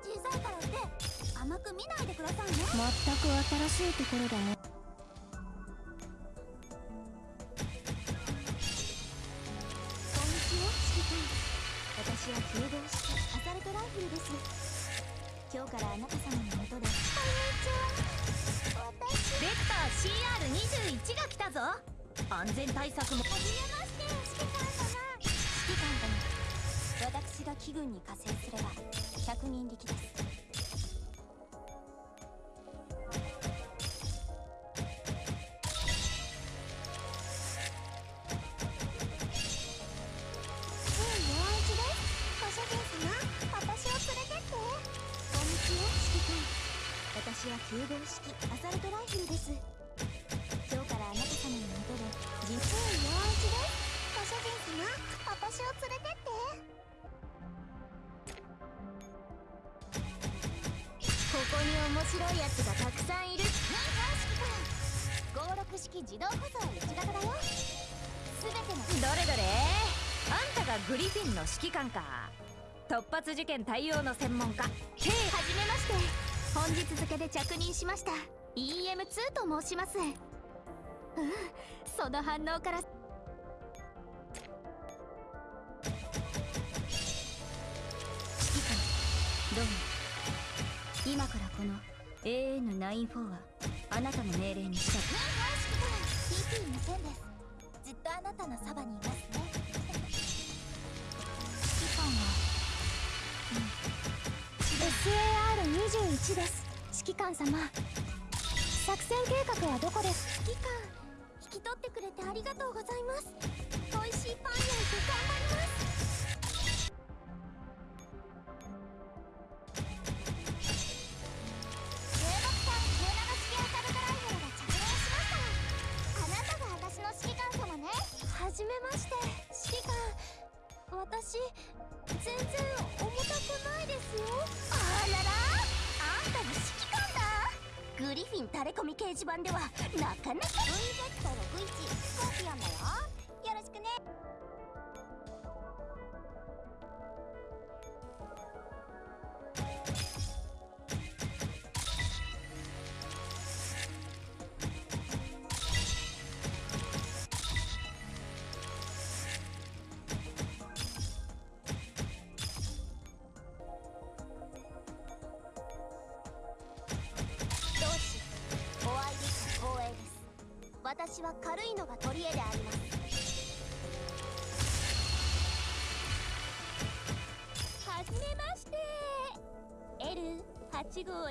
小さいからって甘く見ないでくださいね。全く新しいところだよこんにちは指揮官私は9号式アサルトライフルです。今日からあなた様のもとで。こんにちは。私。ベクター CR21 が来たぞ。安全対策も。はじめまして指揮官私が機軍に加勢すれば100人力です。私は9号式アサルトライフルです白いやつがたくさんいる。なんか指揮官56式自動舗装1型だよ。全ての。どれどれ。あんたがグリフィンの指揮官か。突発事件対応の専門家。はじめまして。本日付で着任しました。EM2 と申します。うん。その反応から。指揮官どうも。今からこの AN94 はあなたの命令に従う。指揮官 TP2000 ですずっとあなたのそばにいますね指揮官は SAR21 です。指揮官様。作戦計画はどこです？指揮官。まして指揮官私全然重たくないですよ。あららあんたが指揮官だ。グリフィンタレコミ掲示板ではなかなか。VZ61 スコーピオンだよ。よろしくね。私は軽いのが取り柄であります。はじめまして。L8 号へ。